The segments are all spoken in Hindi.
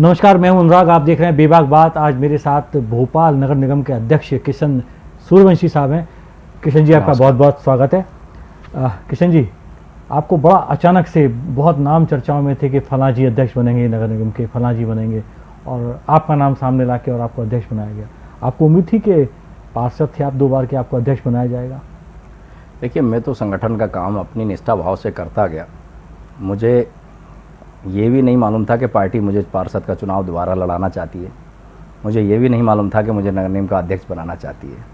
नमस्कार मैं हूँ अनुराग। आप देख रहे हैं बेबाक बात। आज मेरे साथ भोपाल नगर निगम के अध्यक्ष किशन सूर्यवंशी साहब हैं। किशन जी आपका बहुत बहुत स्वागत है। आ, किशन जी आपको बड़ा अचानक से बहुत नाम चर्चाओं में थे कि फला जी अध्यक्ष बनेंगे नगर निगम के फला जी बनेंगे और आपका नाम सामने ला और आपको अध्यक्ष बनाया गया। आपको उम्मीद थी कि पार्षद थे आप दो बार के आपको अध्यक्ष बनाया जाएगा? देखिए मैं तो संगठन का काम अपनी निष्ठा भाव से करता गया। मुझे ये भी नहीं मालूम था कि पार्टी मुझे पार्षद का चुनाव दोबारा लड़ाना चाहती है। मुझे ये भी नहीं मालूम था कि मुझे नगर निगम का अध्यक्ष बनाना चाहती है।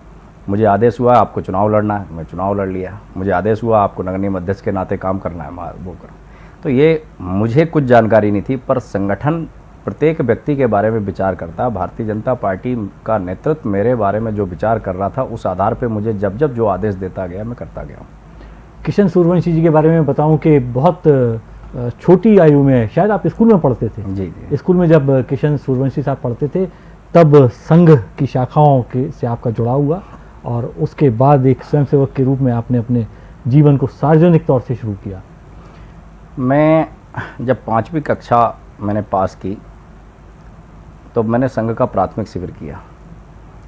मुझे आदेश हुआ आपको चुनाव लड़ना है, मैं चुनाव लड़ लिया। मुझे आदेश हुआ आपको नगर निगम अध्यक्ष के नाते काम करना है वो करो। तो ये मुझे कुछ जानकारी नहीं थी, पर संगठन प्रत्येक व्यक्ति के बारे में विचार करता, भारतीय जनता पार्टी का नेतृत्व मेरे बारे में जो विचार कर रहा था, उस आधार पर मुझे जब जब जो आदेश देता गया, मैं करता गया किशन सूर्यवंशी जी के बारे में बताऊँ कि बहुत छोटी आयु में शायद आप स्कूल में पढ़ते थे। जी जी। स्कूल में जब किशन सूर्यवंशी साहब पढ़ते थे तब संघ की शाखाओं के से आपका जुड़ाव हुआ और उसके बाद एक स्वयंसेवक के रूप में आपने अपने जीवन को सार्वजनिक तौर से शुरू किया। मैं जब पाँचवीं कक्षा मैंने पास की तो मैंने संघ का प्राथमिक शिविर किया।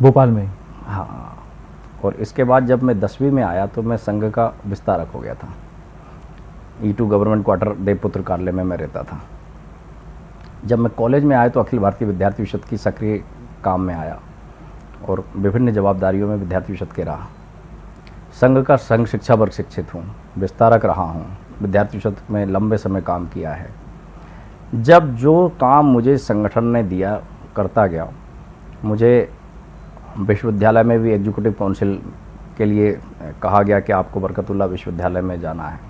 भोपाल में हाँ और इसके बाद जब मैं दसवीं में आया तो मैं संघ का विस्तारक हो गया था। ई टू गवर्नमेंट क्वार्टर देवपुत्र कार्यालय में मैं रहता था। जब मैं कॉलेज में आया तो अखिल भारतीय विद्यार्थी परिषद की सक्रिय काम में आया और विभिन्न जवाबदारियों में विद्यार्थी परिषद के रहा। संघ का संघ शिक्षा वर्ग शिक्षित हूँ, विस्तारक रहा हूँ, विद्यार्थी परिषद में लंबे समय काम किया है। जब जो काम मुझे संगठन ने दिया, करता गया, मुझे विश्वविद्यालय में भी एग्जीक्यूटिव काउंसिल के लिए कहा गया कि आपको बरकतुल्ला विश्वविद्यालय में जाना है।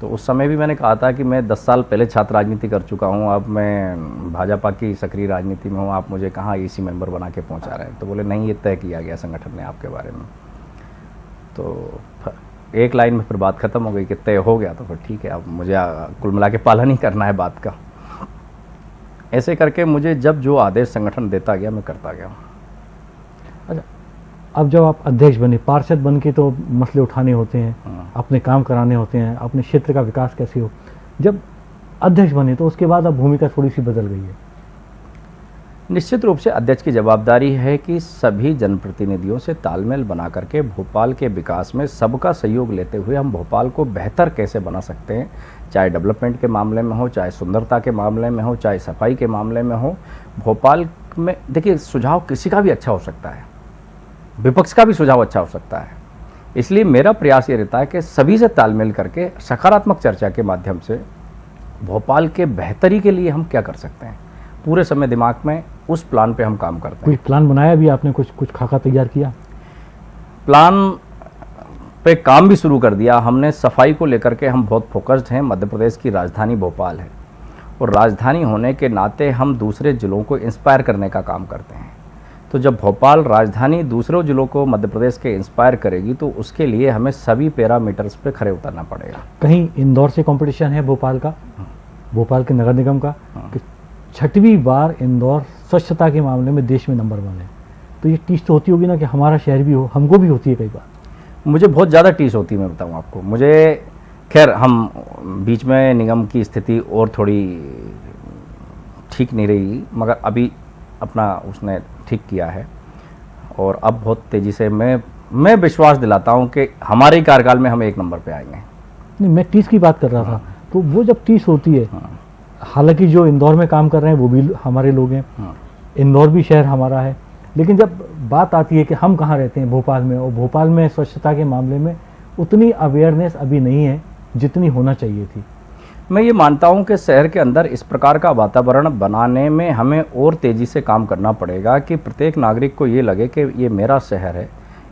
तो उस समय भी मैंने कहा था कि मैं 10 साल पहले छात्र राजनीति कर चुका हूँ, अब मैं भाजपा की सक्रिय राजनीति में हूँ, आप मुझे कहाँ ईसी मेंबर बना के पहुँचा रहे हैं? तो बोले, नहीं, ये तय किया गया संगठन ने आपके बारे में। तो एक लाइन में फिर बात ख़त्म हो गई कि तय हो गया तो फिर ठीक है, अब मुझे कुल मिला के पालन ही करना है बात का। ऐसे करके मुझे जब जो आदेश संगठन देता गया, मैं करता गया अच्छा अब जब आप अध्यक्ष बने पार्षद बन के तो मसले उठाने होते हैं हाँ। अपने काम कराने होते हैं अपने क्षेत्र का विकास कैसे हो? जब अध्यक्ष बने तो उसके बाद अब भूमिका थोड़ी सी बदल गई है। निश्चित रूप से अध्यक्ष की जवाबदारी है कि सभी जनप्रतिनिधियों से तालमेल बना करके भोपाल के विकास में सबका सहयोग लेते हुए हम भोपाल को बेहतर कैसे बना सकते हैं? चाहे डेवलपमेंट के मामले में हो चाहे सुंदरता के मामले में हो चाहे सफ़ाई के मामले में हो भोपाल में देखिए सुझाव किसी का भी अच्छा हो सकता है। विपक्ष का भी सुझाव अच्छा हो सकता है। इसलिए मेरा प्रयास ये रहता है कि सभी से तालमेल करके सकारात्मक चर्चा के माध्यम से भोपाल के बेहतरी के लिए हम क्या कर सकते हैं? पूरे समय दिमाग में उस प्लान पे हम काम करते हैं। कोई प्लान बनाया भी आपने? कुछ कुछ खाका तैयार किया? प्लान पे काम भी शुरू कर दिया। हमने सफ़ाई को लेकर के हम बहुत फोकस्ड हैं। मध्य प्रदेश की राजधानी भोपाल है। और राजधानी होने के नाते हम दूसरे ज़िलों को इंस्पायर करने का काम करते हैं। तो जब भोपाल राजधानी दूसरों ज़िलों को मध्य प्रदेश के इंस्पायर करेगी तो उसके लिए हमें सभी पैरामीटर्स पे खड़े उतरना पड़ेगा। कहीं इंदौर से कंपटीशन है भोपाल का? भोपाल के नगर निगम का? हाँ। कि छठवीं बार इंदौर स्वच्छता के मामले में देश में नंबर वन है। तो ये टीस तो होती होगी ना कि हमारा शहर भी हो हमको भी होती है कई बार। मुझे बहुत ज़्यादा टीस होती है मैं बताऊँ आपको। मुझे खैर हम बीच में निगम की स्थिति और थोड़ी ठीक नहीं रही मगर अभी अपना उसने ठीक किया है। और अब बहुत तेज़ी से मैं मैं विश्वास दिलाता हूँ कि हमारे कार्यकाल में हम एक नंबर पे आएँगे। नहीं मैं टीस की बात कर रहा था। तो वो जब टीस होती है हाँ, हालाँकि जो इंदौर में काम कर रहे हैं वो भी हमारे लोग हैं। हाँ। इंदौर भी शहर हमारा है। लेकिन जब बात आती है कि हम कहाँ रहते हैं भोपाल में और भोपाल में स्वच्छता के मामले में उतनी अवेयरनेस अभी नहीं है जितनी होना चाहिए थी। मैं ये मानता हूँ कि शहर के अंदर इस प्रकार का वातावरण बनाने में हमें और तेज़ी से काम करना पड़ेगा कि प्रत्येक नागरिक को ये लगे कि ये मेरा शहर है।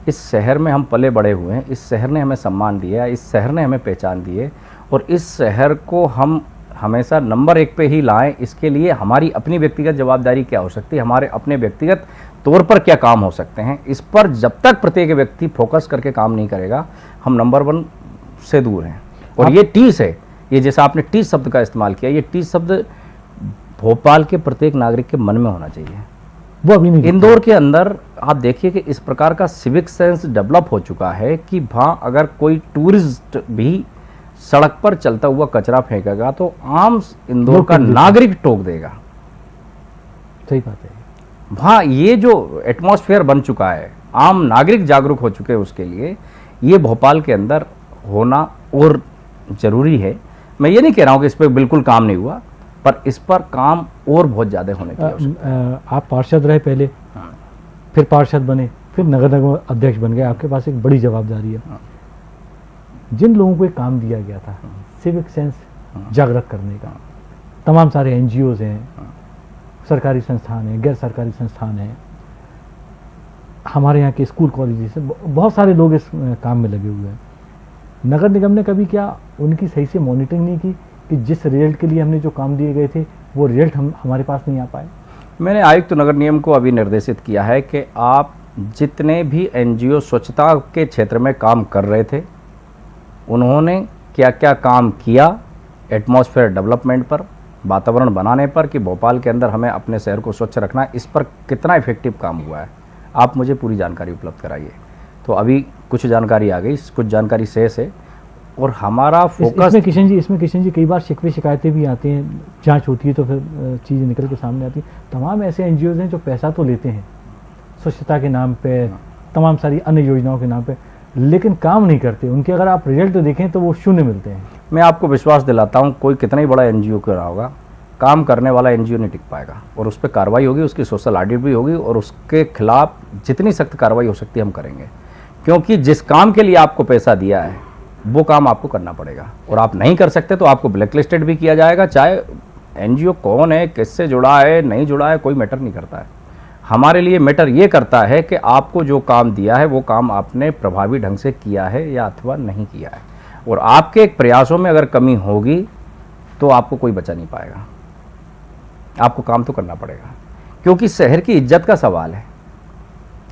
इस शहर में हम पले बड़े हुए हैं। इस शहर ने हमें सम्मान दिया है। इस शहर ने हमें पहचान दी है। और इस शहर को हम हमेशा नंबर एक पे ही लाएँ। इसके लिए हमारी अपनी व्यक्तिगत जवाबदारी क्या हो सकती है। हमारे अपने व्यक्तिगत तौर पर क्या काम हो सकते हैं। इस पर जब तक प्रत्येक व्यक्ति फोकस करके काम नहीं करेगा हम नंबर वन से दूर हैं। और ये टीस है। ये जैसा आपने टी शब्द का इस्तेमाल किया ये टी शब्द भोपाल के प्रत्येक नागरिक के मन में होना चाहिए। वो अभी नहीं इंदौर के अंदर आप देखिए कि इस प्रकार का सिविक सेंस डेवलप हो चुका है कि वहाँ अगर कोई टूरिस्ट भी सड़क पर चलता हुआ कचरा फेंकेगा तो आम इंदौर का। नागरिक टोक देगा। सही बात है। वहाँ ये जो एटमॉस्फेयर बन चुका है आम नागरिक जागरूक हो चुके हैं उसके लिए ये भोपाल के अंदर होना और ज़रूरी है। मैं ये नहीं कह रहा हूँ कि इस पर बिल्कुल काम नहीं हुआ पर इस पर काम और बहुत ज़्यादा होने की है। आप पार्षद रहे पहले हाँ। फिर पार्षद बने फिर नगर निगम अध्यक्ष बन गए आपके पास एक बड़ी जवाबदारी है। हाँ। जिन लोगों को एक काम दिया गया था सिविक सेंस जागृत करने का तमाम सारे एन हैं सरकारी संस्थान हैं गैर सरकारी संस्थान हैं हमारे यहाँ के स्कूल कॉलेज हैं ब- बहुत सारे लोग इस काम में लगे हुए हैं। नगर निगम ने कभी क्या उनकी सही से मॉनिटरिंग नहीं की कि जिस रिज़ल्ट के लिए हमने जो काम दिए गए थे, वो रिज़ल्ट हम, हमारे पास नहीं आ पाए? मैंने आयुक्त नगर नियम को अभी निर्देशित किया है कि आप जितने भी एनजीओ स्वच्छता के क्षेत्र में काम कर रहे थे, उन्होंने क्या क्या काम किया एटमॉस्फेयर डेवलपमेंट पर, वातावरण बनाने पर कि भोपाल के अंदर हमें अपने शहर को स्वच्छ रखना, इस पर कितना इफ़ेक्टिव काम हुआ है? आप मुझे पूरी जानकारी उपलब्ध कराइए। तो अभी कुछ जानकारी आ गई कुछ जानकारी शेष है और हमारा इस, फोकस इसमें किशन जी इसमें किशन जी कई बार शिकवे शिकायतें भी आती हैं जाँच होती है तो फिर चीज़ें निकल के सामने आती है। तमाम ऐसे एनजीओ हैं जो पैसा तो लेते हैं स्वच्छता के नाम पे तमाम सारी अन्य योजनाओं के नाम पे लेकिन काम नहीं करते। उनके अगर आप रिज़ल्ट देखें तो वो शून्य मिलते हैं। मैं आपको विश्वास दिलाता हूँ कोई कितना ही बड़ा एनजीओ क्यों रहा होगा काम करने वाला एनजीओ नहीं टिक पाएगा। और उस पर कार्रवाई होगी उसकी सोशल ऑडिट भी होगी और उसके खिलाफ जितनी सख्त कार्रवाई हो सकती है हम करेंगे। क्योंकि जिस काम के लिए आपको पैसा दिया है, वो काम आपको करना पड़ेगा। और आप नहीं कर सकते तो आपको ब्लैक लिस्टेड भी किया जाएगा, चाहे एनजीओ कौन है, किससे जुड़ा है, नहीं जुड़ा है, कोई मैटर नहीं करता है। हमारे लिए मैटर ये करता है कि आपको जो काम दिया है, वो काम आपने प्रभावी ढंग से किया है या अथवा नहीं किया है। और आपके प्रयासों में अगर कमी होगी तो आपको कोई बचा नहीं पाएगा। आपको काम तो करना पड़ेगा। क्योंकि शहर की इज़्ज़त का सवाल है।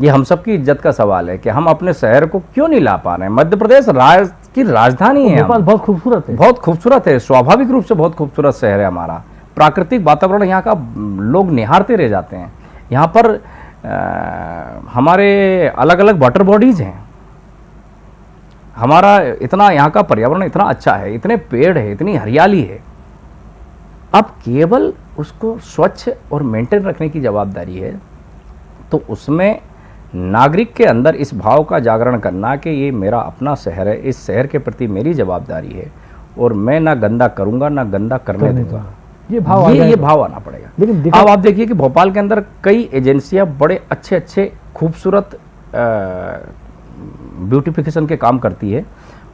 ये हम सबकी इज़्ज़त का सवाल है कि हम अपने शहर को क्यों नहीं ला पा रहे हैं? मध्य प्रदेश राज की राजधानी है भोपाल बहुत खूबसूरत है। बहुत खूबसूरत है स्वाभाविक रूप से बहुत खूबसूरत शहर है हमारा। प्राकृतिक वातावरण यहाँ का लोग निहारते रह जाते हैं। यहाँ पर अ, हमारे अलग अलग वाटर बॉडीज हैं। हमारा इतना यहाँ का पर्यावरण इतना अच्छा है इतने पेड़ है इतनी हरियाली है। अब केवल उसको स्वच्छ और मेंटेन रखने की जवाबदारी है तो उसमें नागरिक के अंदर इस भाव का जागरण करना कि ये मेरा अपना शहर है इस शहर के प्रति मेरी जवाबदारी है और मैं ना गंदा करूँगा ना गंदा करने दूँगा। ये भाव ये ये भाव आना पड़ेगा। लेकिन अब आप देखिए कि भोपाल के अंदर कई एजेंसियाँ बड़े अच्छे अच्छे खूबसूरत ब्यूटिफिकेशन के काम करती है।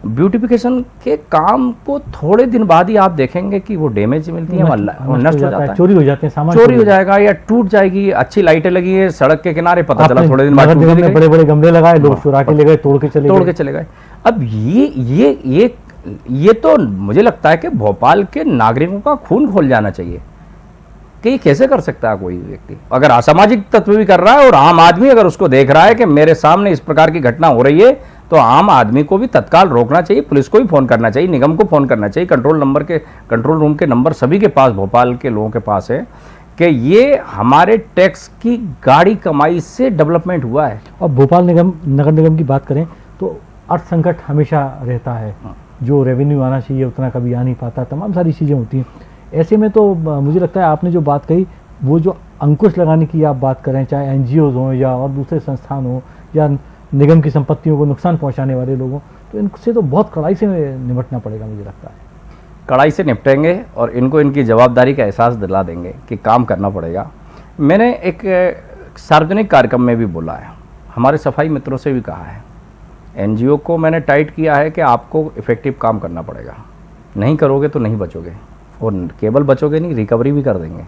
ब्यूटिफिकेशन के काम को थोड़े दिन बाद ही आप देखेंगे कि वो डैमेज मिलती है नष्ट- नष्ट हो जाता है। चोरी हो जाते हैं सामान चोरी हो जाएगा या टूट जाएगी अच्छी लाइटें लगी है सड़क के किनारे पता चला थोड़े दिन बाद बड़े बड़े गमले लगाए लोग चुरा के ले गए तोड़ के चले तोड़ के चले गए। अब ये ये ये ये तो मुझे लगता है कि भोपाल के नागरिकों का खून खोल जाना चाहिए कि ये कैसे कर सकता है कोई व्यक्ति। अगर असामाजिक तत्व भी कर रहा है और आम आदमी अगर उसको देख रहा है कि मेरे सामने इस प्रकार की घटना हो रही है तो आम आदमी को भी तत्काल रोकना चाहिए पुलिस को भी फ़ोन करना चाहिए निगम को फ़ोन करना चाहिए। कंट्रोल नंबर के कंट्रोल रूम के नंबर सभी के पास भोपाल के लोगों के पास है कि ये हमारे टैक्स की गाड़ी कमाई से डेवलपमेंट हुआ है। और भोपाल निगम नगर निगम की बात करें तो अर्थ संकट हमेशा रहता है। हाँ। जो रेवेन्यू आना चाहिए उतना कभी आ नहीं पाता। तमाम सारी चीज़ें होती हैं। ऐसे में तो मुझे लगता है आपने जो बात कही वो जो अंकुश लगाने की आप बात करें चाहे एन हों या और दूसरे संस्थान हों या निगम की संपत्तियों को नुकसान पहुँचाने वाले लोगों तो इनसे तो बहुत कड़ाई से निपटना पड़ेगा मुझे लगता है। कड़ाई से निपटेंगे और इनको इनकी जवाबदारी का एहसास दिला देंगे कि काम करना पड़ेगा। मैंने एक सार्वजनिक कार्यक्रम में भी बोला है। हमारे सफ़ाई मित्रों से भी कहा है। एनजीओ को मैंने टाइट किया है कि आपको इफ़ेक्टिव काम करना पड़ेगा। नहीं करोगे तो नहीं बचोगे। और केवल बचोगे नहीं रिकवरी भी कर देंगे।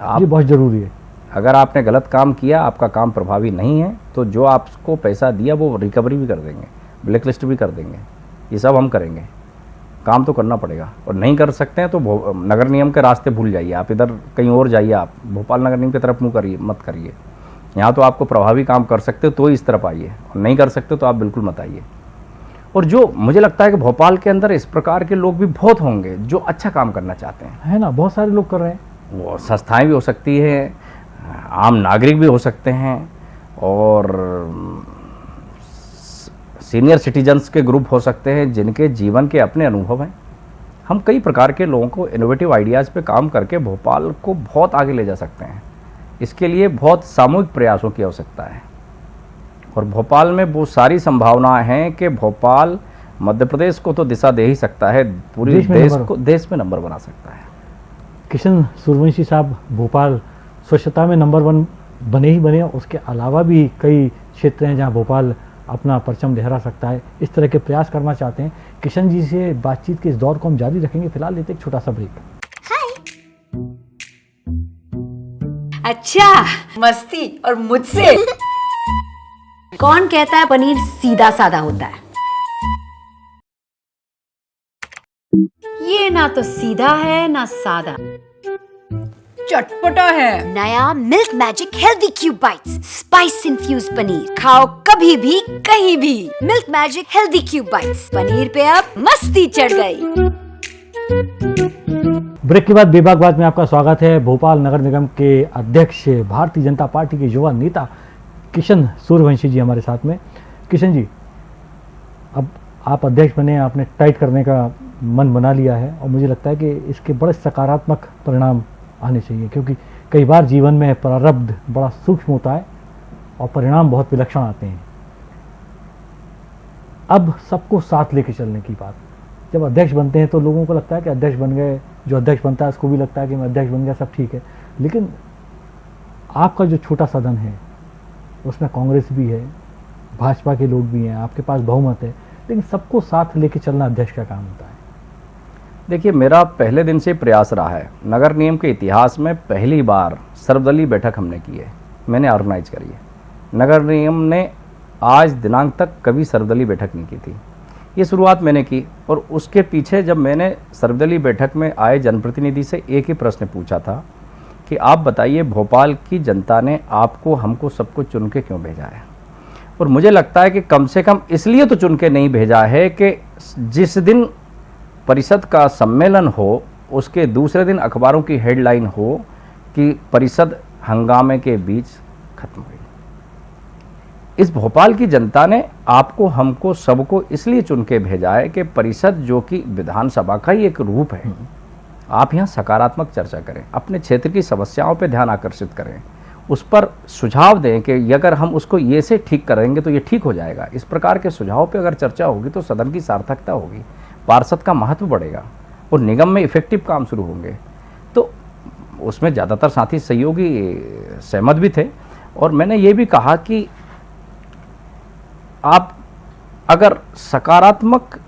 आप ये बहुत ज़रूरी है। अगर आपने गलत काम किया आपका काम प्रभावी नहीं है तो जो आपको पैसा दिया वो रिकवरी भी कर देंगे ब्लैक लिस्ट भी कर देंगे। ये सब हम करेंगे। काम तो करना पड़ेगा। और नहीं कर सकते हैं तो नगर नियम के रास्ते भूल जाइए। आप इधर कहीं और जाइए आप भोपाल नगर निगम की तरफ़ मुँह करिए मत करिए। यहाँ तो आपको प्रभावी काम कर सकते हो तो इस तरफ़ आइए। और नहीं कर सकते तो आप बिल्कुल मत आइए। और जो मुझे लगता है कि भोपाल के अंदर इस प्रकार के लोग भी बहुत होंगे जो अच्छा काम करना चाहते हैं। है ना? बहुत सारे लोग कर रहे हैं। वो संस्थाएँ भी हो सकती है आम नागरिक भी हो सकते हैं और सीनियर सिटीजन्स के ग्रुप हो सकते हैं जिनके जीवन के अपने अनुभव हैं। हम कई प्रकार के लोगों को इनोवेटिव आइडियाज़ पे काम करके भोपाल को बहुत आगे ले जा सकते हैं। इसके लिए बहुत सामूहिक प्रयासों की आवश्यकता है। और भोपाल में वो सारी संभावनाएँ हैं कि भोपाल मध्य प्रदेश को तो दिशा दे ही सकता है पूरे देश देश को देश में नंबर बना सकता है। किशन सूर्यवंशी साहब भोपाल स्वच्छता में नंबर वन बने ही बने उसके अलावा भी कई क्षेत्र हैं जहाँ भोपाल अपना परचम लहरा सकता है। इस तरह के प्रयास करना चाहते हैं। किशन जी से बातचीत के इस दौर को हम जारी रखेंगे। फ़िलहाल लेते एक छोटा सा ब्रेक। अच्छा मस्ती और मुझसे। कौन कहता है पनीर सीधा साधा होता है? ये ना तो सीधा है ना सादा। चटपटा है। नया milk magic healthy cube bites spice infuse paneer. खाओ कभी भी कहीं भी। Milk magic healthy cube bites. Paneer पे अब मस्ती चढ़ गई। ब्रेक के बाद बेबाक बात में आपका स्वागत है। भोपाल नगर निगम के अध्यक्ष भारतीय जनता पार्टी के युवा नेता किशन सूर्यवंशी जी हमारे साथ में। किशन जी अब आप अध्यक्ष बने आपने टाइट करने का मन बना लिया है और मुझे लगता है कि इसके बड़े सकारात्मक परिणाम आने चाहिए। क्योंकि कई बार जीवन में प्रारब्ध बड़ा सूक्ष्म होता है और परिणाम बहुत विलक्षण आते हैं। अब सबको साथ लेके चलने की बात। जब अध्यक्ष बनते हैं तो लोगों को लगता है कि अध्यक्ष बन गए, जो अध्यक्ष बनता है उसको भी लगता है कि मैं अध्यक्ष बन गया, सब ठीक है। लेकिन आपका जो छोटा सदन है, उसमें कांग्रेस भी है, भाजपा के लोग भी हैं, आपके पास बहुमत है, लेकिन सबको साथ लेके चलना अध्यक्ष का काम होता है। देखिए, मेरा पहले दिन से प्रयास रहा है। नगर नियम के इतिहास में पहली बार सर्वदलीय बैठक हमने की है। मैंने ऑर्गेनाइज करी है। नगर नियम ने आज दिनांक तक कभी सर्वदलीय बैठक नहीं की थी। ये शुरुआत मैंने की और उसके पीछे जब मैंने सर्वदलीय बैठक में आए जनप्रतिनिधि से एक ही प्रश्न पूछा था कि आप बताइए, भोपाल की जनता ने आपको, हमको सबको चुन के क्यों भेजा है? और मुझे लगता है कि कम से कम इसलिए तो चुन के नहीं भेजा है कि जिस दिन परिषद का सम्मेलन हो, उसके दूसरे दिन अखबारों की हेडलाइन हो कि परिषद हंगामे के बीच खत्म हुई। इस भोपाल की जनता ने आपको, हमको, सबको इसलिए चुन के भेजा है कि परिषद जो कि विधानसभा का ही एक रूप है, आप यहाँ सकारात्मक चर्चा करें, अपने क्षेत्र की समस्याओं पर ध्यान आकर्षित करें। उस पर सुझाव दें कि अगर हम उसको ये से ठीक करेंगे तो ये ठीक हो जाएगा। इस प्रकार के सुझाव पे अगर चर्चा होगी तो सदन की सार्थकता होगी। पार्षद का महत्व बढ़ेगा और निगम में इफ़ेक्टिव काम शुरू होंगे। तो उसमें ज़्यादातर साथी सहयोगी, सहमत भी थे और मैंने ये भी कहा कि आप अगर सकारात्मक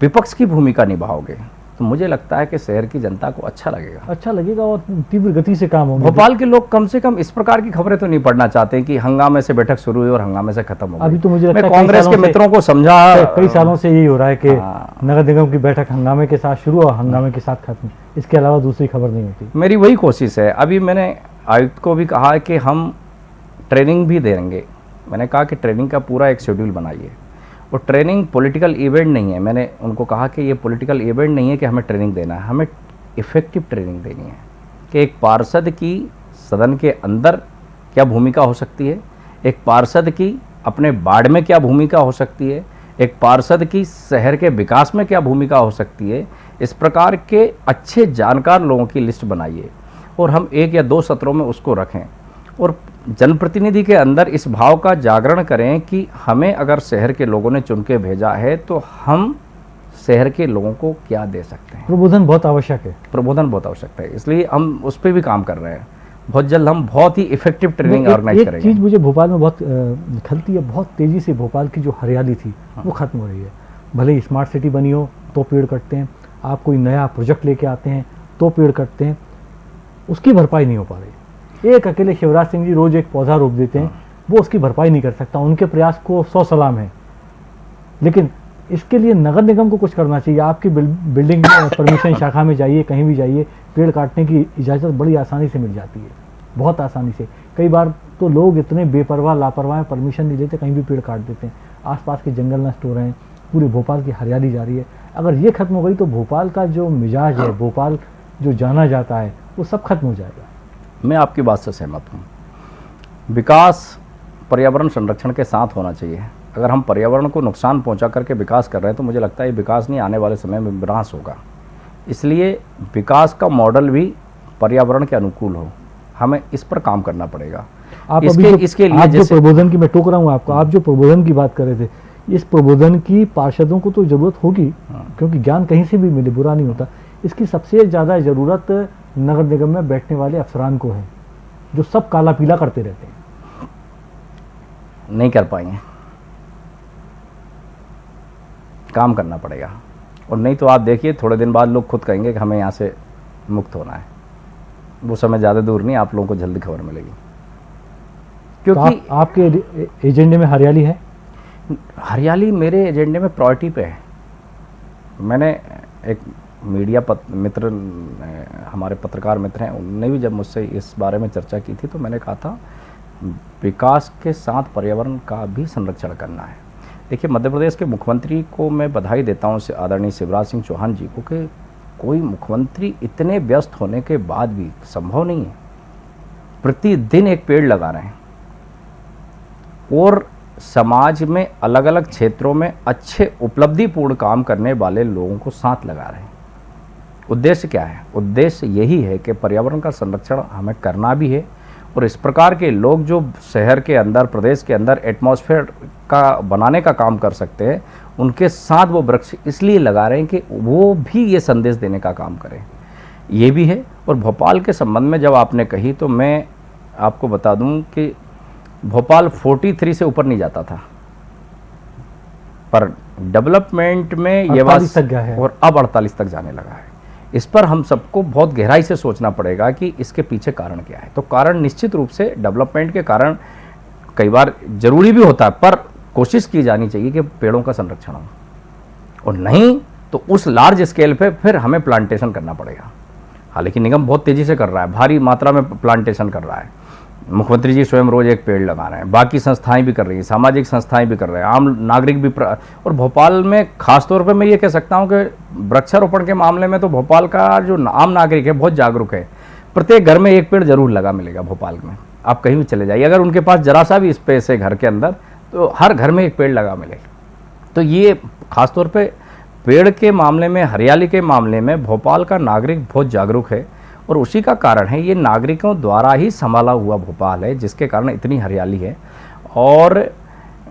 विपक्ष की भूमिका निभाओगे तो मुझे लगता है कि शहर की जनता को अच्छा लगेगा। अच्छा लगेगा और तीव्र गति से काम होगा। भोपाल के लोग कम से कम इस प्रकार की खबरें तो नहीं पढ़ना चाहते कि हंगामे से बैठक शुरू हुई और हंगामे से खत्म हो अभी तो मुझे लगता मैं कांग्रेस के मित्रों को समझा कई सालों से यही हो रहा है कि हाँ। नगर निगम की बैठक हंगामे के साथ शुरू और हंगामे के साथ खत्म। इसके अलावा दूसरी खबर नहीं होती। मेरी वही कोशिश है। अभी मैंने आयुक्त को भी कहा है कि हम ट्रेनिंग भी देंगे। मैंने कहा कि ट्रेनिंग का पूरा एक शेड्यूल बनाइए। और ट्रेनिंग पॉलिटिकल इवेंट नहीं है। मैंने उनको कहा कि ये पॉलिटिकल इवेंट नहीं है कि हमें ट्रेनिंग देना है। हमें इफ़ेक्टिव ट्रेनिंग देनी है कि एक पार्षद की सदन के अंदर क्या भूमिका हो सकती है? एक पार्षद की अपने बाड़ में क्या भूमिका हो सकती है? एक पार्षद की शहर के विकास में क्या भूमिका हो सकती है? इस प्रकार के अच्छे जानकार लोगों की लिस्ट बनाइए और हम एक या दो सत्रों में उसको रखें। और जनप्रतिनिधि के अंदर इस भाव का जागरण करें कि हमें अगर शहर के लोगों ने चुन के भेजा है तो हम शहर के लोगों को क्या दे सकते हैं? प्रबोधन बहुत आवश्यक है। प्रबोधन बहुत आवश्यक है। इसलिए हम उस पर भी काम कर रहे हैं। बहुत जल्द हम बहुत ही इफ़ेक्टिव ट्रेनिंग ऑर्गेनाइज करेंगे। चीज़ मुझे भोपाल में बहुत खलती है बहुत तेज़ी से भोपाल की जो हरियाली थी हाँ। वो खत्म हो रही है। भले ही स्मार्ट सिटी बनी हो तो पेड़ कटते हैं। आप कोई नया प्रोजेक्ट लेके आते हैं तो पेड़ कटते हैं। उसकी भरपाई नहीं हो पा रही। एक अकेले शिवराज सिंह जी रोज एक पौधा रोप देते हैं वो उसकी भरपाई नहीं कर सकता उनके प्रयास को सौ सलाम है। लेकिन इसके लिए नगर निगम को कुछ करना चाहिए आपकी बिल- बिल्डिंग परमिशन शाखा में जाइए कहीं भी जाइए पेड़ काटने की इजाज़त बड़ी आसानी से मिल जाती है बहुत आसानी से। कई बार तो लोग इतने बेपरवाह लापरवाह हैं, परमिशन नहीं लेते कहीं भी पेड़ काट देते हैं। आसपास के जंगल नष्ट हो रहे हैं पूरे भोपाल की हरियाली जा रही है। अगर ये खत्म हो गई तो भोपाल का जो मिजाज है। भोपाल जो जाना जाता है वो सब खत्म हो जाएगा। मैं आपकी बात से सहमत हूँ। विकास पर्यावरण संरक्षण के साथ होना चाहिए। अगर हम पर्यावरण को नुकसान पहुँचा करके विकास कर रहे हैं तो मुझे लगता है ये विकास नहीं आने वाले समय में विनाश होगा। इसलिए विकास का मॉडल भी पर्यावरण के अनुकूल हो। हमें इस पर काम करना पड़ेगा। आप इसके अभी जो, इसके लिए आप जो प्रबोधन की मैं टोक रहा हूँ आपको। आप जो प्रबोधन की बात कर रहे थे इस प्रबोधन की पार्षदों को तो ज़रूरत होगी हाँ। क्योंकि ज्ञान कहीं से भी मिले बुरा नहीं होता। इसकी सबसे ज़्यादा ज़रूरत नगर निगम में बैठने वाले अफसरान को है जो सब काला पीला करते रहते हैं। नहीं कर पाएँगे। काम करना पड़ेगा। और नहीं तो आप देखिए थोड़े दिन बाद लोग खुद कहेंगे कि हमें यहाँ से मुक्त होना है। वो समय ज़्यादा दूर नहीं आप लोगों को जल्दी खबर मिलेगी। क्योंकि तो आप, आपके एजेंडे में हरियाली है? हरियाली मेरे एजेंडे में प्रायोरिटी पे है। मैंने एक मीडिया पत, मित्र हमारे पत्रकार मित्र हैं उनने भी जब मुझसे इस बारे में चर्चा की थी तो मैंने कहा था विकास के साथ पर्यावरण का भी संरक्षण करना है। देखिए मध्य प्रदेश के मुख्यमंत्री को मैं बधाई देता हूँ आदरणीय शिवराज सिंह चौहान जी को कि कोई मुख्यमंत्री इतने व्यस्त होने के बाद भी संभव नहीं है। प्रतिदिन एक पेड़ लगा रहे हैं। और समाज में अलग अलग क्षेत्रों में अच्छे उपलब्धिपूर्ण काम करने वाले लोगों को साथ लगा रहे हैं। उद्देश्य क्या है? उद्देश्य यही है कि पर्यावरण का संरक्षण हमें करना भी है और इस प्रकार के लोग जो शहर के अंदर प्रदेश के अंदर एटमॉस्फेयर का बनाने का काम कर सकते हैं उनके साथ वो वृक्ष इसलिए लगा रहे हैं कि वो भी ये संदेश देने का काम करें। ये भी है और भोपाल के संबंध में जब आपने कही तो मैं आपको बता दूँ कि भोपाल 43 से ऊपर नहीं जाता था। पर डेवलपमेंट में ये 48 तक गया है। और अब 48 तक जाने लगा है। इस पर हम सबको बहुत गहराई से सोचना पड़ेगा कि इसके पीछे कारण क्या है। तो कारण निश्चित रूप से डेवलपमेंट के कारण कई बार ज़रूरी भी होता है, पर कोशिश की जानी चाहिए कि पेड़ों का संरक्षण हो। और नहीं तो उस लार्ज स्केल पे फिर हमें प्लांटेशन करना पड़ेगा। हालाँकि निगम बहुत तेज़ी से कर रहा है, भारी मात्रा में प्लांटेशन कर रहा है। मुख्यमंत्री जी स्वयं रोज एक पेड़ लगा रहे हैं, बाकी संस्थाएँ भी कर रही हैं, सामाजिक संस्थाएँ भी कर रहे हैं, आम नागरिक भी प्र... और भोपाल में खासतौर पे मैं ये कह सकता हूँ कि वृक्षारोपण के मामले में तो भोपाल का जो आम नागरिक है, बहुत जागरूक है। प्रत्येक घर में एक पेड़ ज़रूर लगा मिलेगा भोपाल में। आप कहीं भी चले जाइए, अगर उनके पास जरा सा भी स्पेस है घर के अंदर तो हर घर में एक पेड़ लगा मिलेगा तो ये खासतौर पे पेड़ के मामले में, हरियाली के मामले में भोपाल का नागरिक बहुत जागरूक है। और उसी का कारण है ये नागरिकों द्वारा ही संभाला हुआ भोपाल है जिसके कारण इतनी हरियाली है। और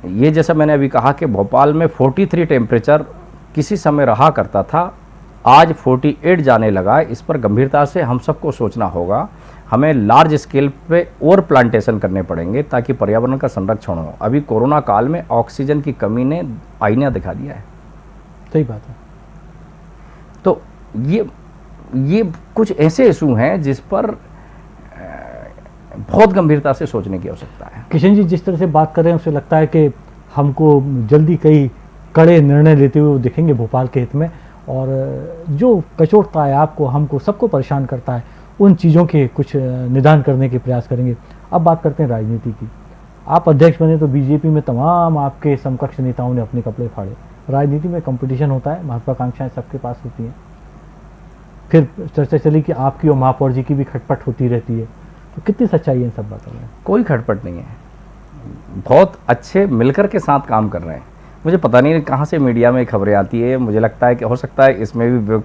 ये जैसा मैंने अभी कहा कि भोपाल में 43 टेम्परेचर किसी समय रहा करता था आज 48 जाने लगा है। इस पर गंभीरता से हम सबको सोचना होगा। हमें लार्ज स्केल पे और प्लांटेशन करने पड़ेंगे ताकि पर्यावरण का संरक्षण हो। अभी कोरोना काल में ऑक्सीजन की कमी ने आईना दिखा दिया है। सही बात है। तो ये ये कुछ ऐसे इशू हैं जिस पर बहुत गंभीरता से सोचने की आवश्यकता है। किशन जी, जिस तरह से बात कर रहे हैं, उसे लगता है कि हमको जल्दी कई कड़े निर्णय लेते हुए दिखेंगे भोपाल के हित में और जो कचोटता है आपको, हमको सबको परेशान करता है, उन चीज़ों के कुछ निदान करने के प्रयास करेंगे। अब बात करते हैं राजनीति की। आप अध्यक्ष बने तो बीजेपी में तमाम आपके समकक्ष नेताओं ने अपने कपड़े फाड़े। राजनीति में कंपटीशन होता है, महत्वाकांक्षाएँ सबके पास होती हैं। फिर चर्चा चली कि आपकी और महापौर जी की भी खटपट होती रहती है। तो कितनी सच्चाई है इन सब बातों में? कोई खटपट नहीं है। बहुत अच्छे मिलकर के साथ काम कर रहे हैं। मुझे पता नहीं कहाँ से मीडिया में खबरें आती है। मुझे लगता है कि, हो सकता है इसमें भी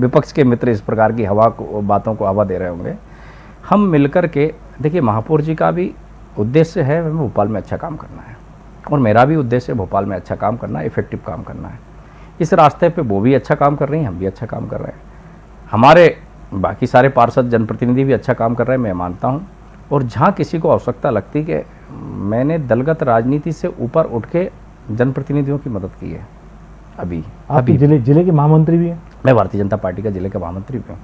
विपक्ष के मित्र इस प्रकार की हवा को, बातों को हवा दे रहे होंगे। हम मिलकर के, देखिए महापौर जी का भी उद्देश्य है हमें भोपाल में अच्छा काम करना है। और मेरा भी उद्देश्य है भोपाल में अच्छा काम करना है इफ़ेक्टिव काम करना है। इस रास्ते पे वो भी अच्छा काम कर रही हैं, हम भी अच्छा काम कर रहे हैं। हमारे बाकी सारे पार्षद जनप्रतिनिधि भी अच्छा काम कर रहे हैं मैं मानता हूँ। और जहाँ किसी को आवश्यकता लगती कि मैंने दलगत राजनीति से ऊपर उठ के जनप्रतिनिधियों की मदद की है अभी अभी। ज़िले ज़िले के महामंत्री भी हैं? मैं भारतीय जनता पार्टी का ज़िले का महामंत्री भी हूँ।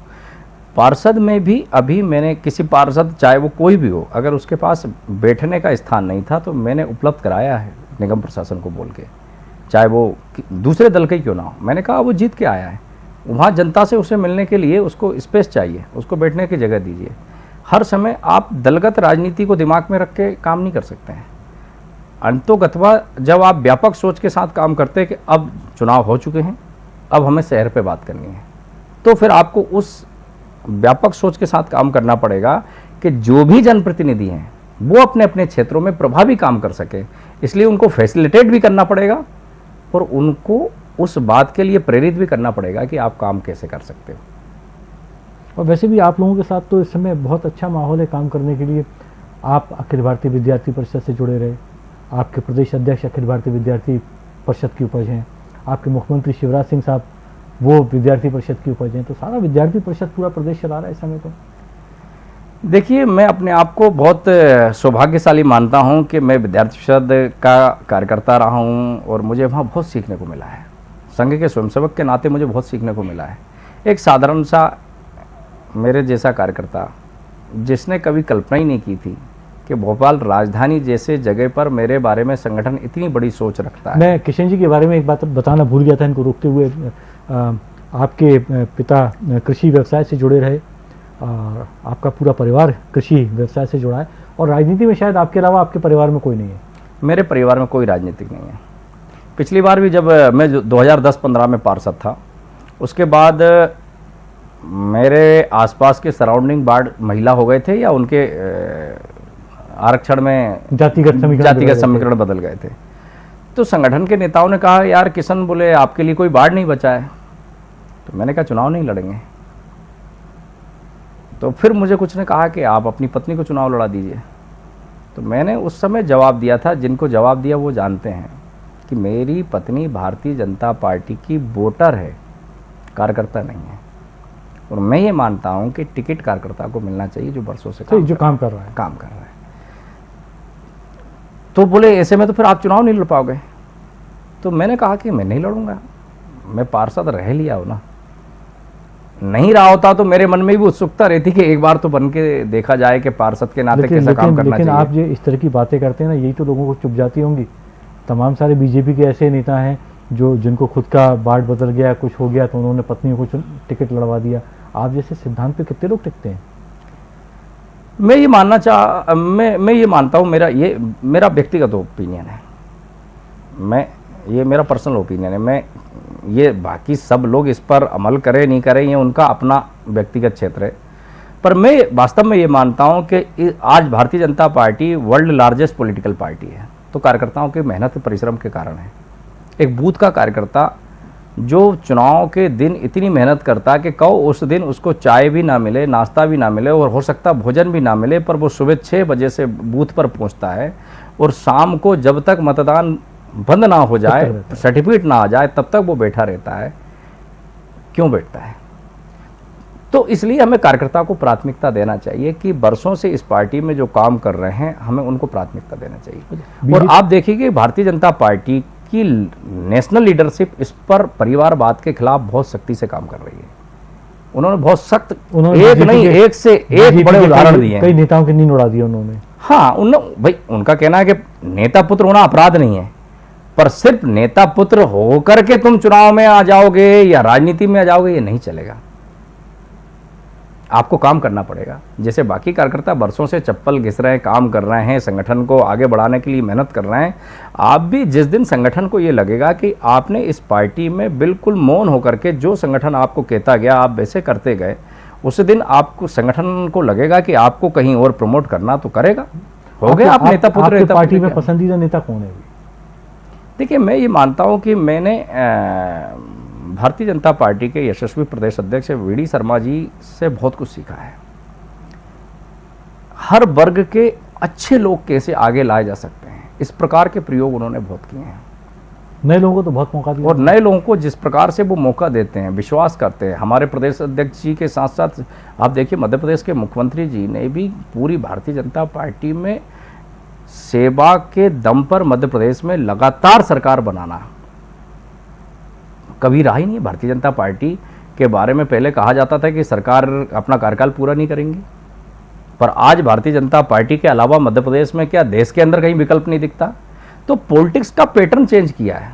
पार्षद में भी अभी मैंने किसी पार्षद चाहे वो कोई भी हो अगर उसके पास बैठने का स्थान नहीं था तो मैंने उपलब्ध कराया है निगम प्रशासन को बोल के। चाहे वो दूसरे दल का ही क्यों ना हो। मैंने कहा वो जीत के आया है। वहाँ जनता से उसे मिलने के लिए उसको स्पेस चाहिए, उसको बैठने की जगह दीजिए। हर समय आप दलगत राजनीति को दिमाग में रख के काम नहीं कर सकते हैं। अंतोगतवा जब आप व्यापक सोच के साथ काम करते हैं कि अब चुनाव हो चुके हैं, अब हमें शहर पे बात करनी है तो फिर आपको उस व्यापक सोच के साथ काम करना पड़ेगा कि जो भी जनप्रतिनिधि हैं, वो अपने अपने क्षेत्रों में प्रभावी काम कर सके। इसलिए उनको फैसिलिटेट भी करना पड़ेगा और उनको उस बात के लिए प्रेरित भी करना पड़ेगा कि आप काम कैसे कर सकते हो। और वैसे भी आप लोगों के साथ तो इस समय बहुत अच्छा माहौल है काम करने के लिए। आप अखिल भारतीय विद्यार्थी परिषद से जुड़े रहे। आपके प्रदेश अध्यक्ष अखिल भारतीय विद्यार्थी परिषद की उपज हैं। आपके मुख्यमंत्री शिवराज सिंह साहब वो विद्यार्थी परिषद की उपज हैं। तो सारा विद्यार्थी परिषद पूरा प्रदेश चला रहा है इस समय तो। देखिए मैं अपने आप को बहुत सौभाग्यशाली मानता हूँ कि मैं विद्यार्थी परिषद का कार्यकर्ता रहा हूँ और मुझे वहाँ बहुत सीखने को मिला है। संघ के स्वयंसेवक के नाते मुझे बहुत सीखने को मिला है। एक साधारण सा मेरे जैसा कार्यकर्ता जिसने कभी कल्पना ही नहीं की थी कि भोपाल राजधानी जैसे जगह पर मेरे बारे में संगठन इतनी बड़ी सोच रखता है। मैं किशन जी के बारे में एक बात बताना भूल गया था इनको रोकते हुए आपके पिता कृषि व्यवसाय से जुड़े रहे और आपका पूरा परिवार कृषि व्यवसाय से जुड़ा है और राजनीति में शायद आपके अलावा आपके परिवार में कोई नहीं है। मेरे परिवार में कोई राजनीतिक नहीं है। पिछली बार भी जब मैं जो 2010-15 में पार्षद था उसके बाद मेरे आसपास के सराउंडिंग वार्ड महिला हो गए थे या उनके आरक्षण में जातिगत समीकरण जातिगत। समीकरण बदल गए थे। तो संगठन के नेताओं ने कहा यार किशन बोले आपके लिए कोई वार्ड नहीं बचा है। तो मैंने कहा चुनाव नहीं लड़ेंगे। तो फिर मुझे कुछ ने कहा कि आप अपनी पत्नी को चुनाव लड़ा दीजिए। तो मैंने उस समय जवाब दिया था जिनको जवाब दिया वो जानते हैं। कि मेरी पत्नी भारतीय जनता पार्टी की वोटर है कार्यकर्ता नहीं है। और मैं ये मानता हूँ कि टिकट कार्यकर्ता को मिलना चाहिए जो बरसों से तो काम जो काम कर रहा है। काम कर रहा है। तो बोले ऐसे में तो फिर आप चुनाव नहीं लड़ पाओगे? तो मैंने कहा कि मैं नहीं लड़ूँगा। मैं पार्षद रह लिया हो ना। नहीं रहा होता तो मेरे मन में भी उत्सुकता रहती कि एक बार तो बन के देखा जाए कि पार्षद के नाते कैसा काम करना लेकिन चाहिए। आप जो इस तरह की बातें करते हैं ना यही तो लोगों को चुप जाती होंगी। तमाम सारे बीजेपी के ऐसे नेता हैं जो जिनको खुद का बाढ़ बदल गया, कुछ हो गया तो उन्होंने पत्नियों को टिकट लड़वा दिया। आप जैसे सिद्धांत पे कितने लोग टिकते हैं? मैं ये मानना चाह मैं मैं ये मानता हूँ, मेरा ये, मेरा व्यक्तिगत ओपिनियन है। मैं, ये मेरा पर्सनल ओपिनियन है। मैं, ये बाकी सब लोग इस पर अमल करें, नहीं करें, ये उनका अपना व्यक्तिगत क्षेत्र है। पर मैं वास्तव में ये मानता हूँ कि आज Bharatiya Janata party world largest political party है। तो कार्यकर्ताओं के मेहनत परिश्रम के कारण है। एक बूथ का कार्यकर्ता जो चुनाव के दिन इतनी मेहनत करता है कि कहो उस दिन उसको चाय भी ना मिले नाश्ता भी ना मिले और हो सकता भोजन भी ना मिले पर वो सुबह छः बजे से बूथ पर पहुँचता है और शाम को जब तक मतदान बंद ना हो जाए सर्टिफिकेट ना आ जाए तब तक वो बैठा रहता है। क्यों बैठता है? तो इसलिए हमें कार्यकर्ता को प्राथमिकता देना चाहिए कि बरसों से इस पार्टी में जो काम कर रहे हैं हमें उनको प्राथमिकता देना चाहिए। और आप देखिए कि भारतीय जनता पार्टी की नेशनल लीडरशिप इस पर परिवारवाद के खिलाफ बहुत सख्ती से काम कर रही है। उन्होंने बहुत सख्त एक नहीं एक से एक बड़े उदाहरण दिए कई नेताओं की नींद उड़ा दी उन्होंने। हाँ उन भाई उनका कहना है कि नेता पुत्र होना अपराध नहीं है पर सिर्फ़ नेता पुत्र होकर के तुम चुनाव में आ जाओगे या राजनीति में आ जाओगे ये नहीं चलेगा। आपको काम करना पड़ेगा। जैसे बाकी कार्यकर्ता बरसों से चप्पल घिस रहे हैं काम कर रहे हैं संगठन को आगे बढ़ाने के लिए मेहनत कर रहे हैं आप भी जिस दिन संगठन को ये लगेगा कि आपने इस पार्टी में बिल्कुल मौन होकर के जो संगठन आपको कहता गया आप वैसे करते गए उस दिन आपको संगठन को लगेगा कि आपको कहीं और प्रमोट करना तो करेगा। हो गया आप आपके- नेता पुत्र नेता पार्टी में पसंदीदा नेता कौन है? देखिए मैं ये मानता हूँ कि मैंने भारतीय जनता पार्टी के यशस्वी प्रदेश अध्यक्ष वी डी शर्मा जी से बहुत कुछ सीखा है। हर वर्ग के अच्छे लोग कैसे आगे लाए जा सकते हैं? इस प्रकार के प्रयोग उन्होंने बहुत किए हैं। नए लोगों को तो बहुत मौका दिया। और नए लोगों को जिस प्रकार से वो मौका देते हैं विश्वास करते हैं। हमारे प्रदेश अध्यक्ष जी के साथ साथ आप देखिए मध्य प्रदेश के मुख्यमंत्री जी ने भी पूरी भारतीय जनता पार्टी में सेवा के दम पर मध्य प्रदेश में लगातार सरकार बनाना कभी रहा ही नहीं भारतीय जनता पार्टी के बारे में पहले कहा जाता था कि सरकार अपना कार्यकाल पूरा नहीं करेंगी। पर आज भारतीय जनता पार्टी के अलावा मध्य प्रदेश में क्या देश के अंदर कहीं विकल्प नहीं दिखता? तो पॉलिटिक्स का पैटर्न चेंज किया है।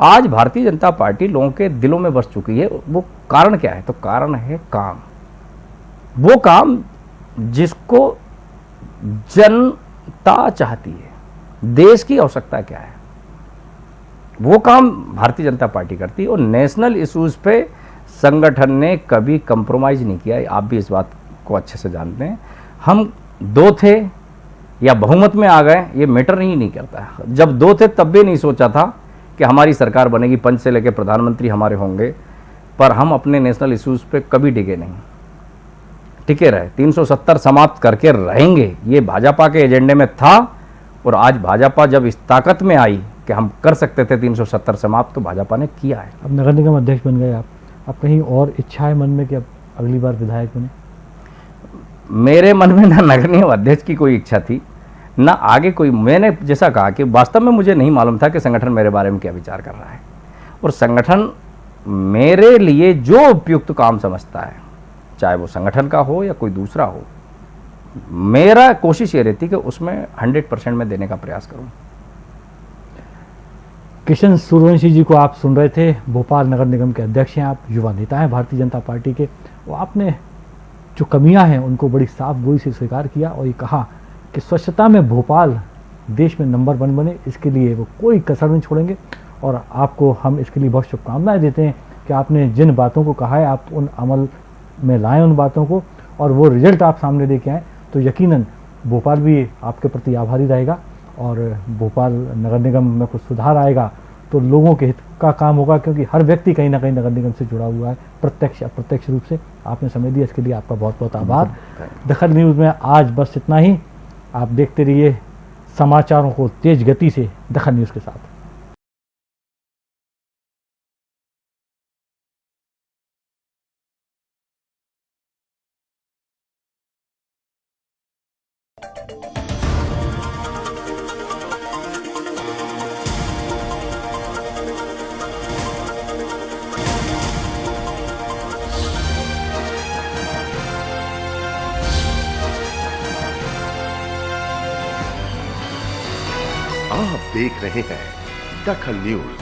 आज भारतीय जनता पार्टी लोगों के दिलों में बस चुकी है। वो कारण क्या है? तो कारण है काम। वो काम जिसको जनता चाहती है। देश की आवश्यकता क्या है? वो काम भारतीय जनता पार्टी करती है और नेशनल इश्यूज़ पे संगठन ने कभी कंप्रोमाइज नहीं किया। आप भी इस बात को अच्छे से जानते हैं। हम दो थे या बहुमत में आ गए, ये मैटर नहीं नहीं करता जब दो थे तब भी नहीं सोचा था कि हमारी सरकार बनेगी। पंच से लेकर प्रधानमंत्री हमारे होंगे, पर हम अपने नेशनल इश्यूज़ पे कभी डिगे नहीं। टिके रहे। 370 समाप्त करके रहेंगे। ये भाजपा के एजेंडे में था और आज भाजपा जब इस ताकत में आई कि हम कर सकते थे 370 समाप्त तो भाजपा ने किया है। अब नगर निगम अध्यक्ष बन गए आप। अब कहीं और इच्छा है मन में कि अब अगली बार विधायक बने? मेरे मन में ना नगर निगम अध्यक्ष की कोई इच्छा थी ना आगे कोई। मैंने जैसा कहा कि वास्तव में मुझे नहीं मालूम था कि संगठन मेरे बारे में क्या विचार कर रहा है। और संगठन मेरे लिए जो उपयुक्त काम समझता है चाहे वो संगठन का हो या कोई दूसरा हो मेरा कोशिश ये रहती कि उसमें 100 परसेंट में देने का प्रयास करूँ। किशन सूर्यवंशी जी को आप सुन रहे थे, भोपाल नगर निगम के अध्यक्ष हैं आप, युवा नेता हैं, भारतीय जनता पार्टी के। वो आपने जो कमियाँ हैं, उनको बड़ी साफ़ गोई से स्वीकार किया और ये कहा कि स्वच्छता में भोपाल देश में नंबर वन बने, इसके लिए वो कोई कसर नहीं छोड़ेंगे। और आपको हम इसके लिए बहुत शुभकामनाएँ देते हैं कि आपने जिन बातों को कहा है, आप उन अमल में लाएँ उन बातों को, और वो रिज़ल्ट आप सामने लेके आएँ। तो यकीनन, भोपाल भी आपके प्रति आभारी रहेगा। और भोपाल नगर निगम में कुछ सुधार आएगा तो लोगों के हित का काम होगा क्योंकि हर व्यक्ति कहीं ना कहीं नगर निगम से जुड़ा हुआ है। प्रत्यक्ष अप्रत्यक्ष रूप से आपने समय दिया इसके लिए आपका बहुत बहुत आभार दखल न्यूज़ में आज बस इतना ही। आप देखते रहिए समाचारों को तेज गति से दखल न्यूज़ के साथ। रहे हैं। दखल न्यूज़।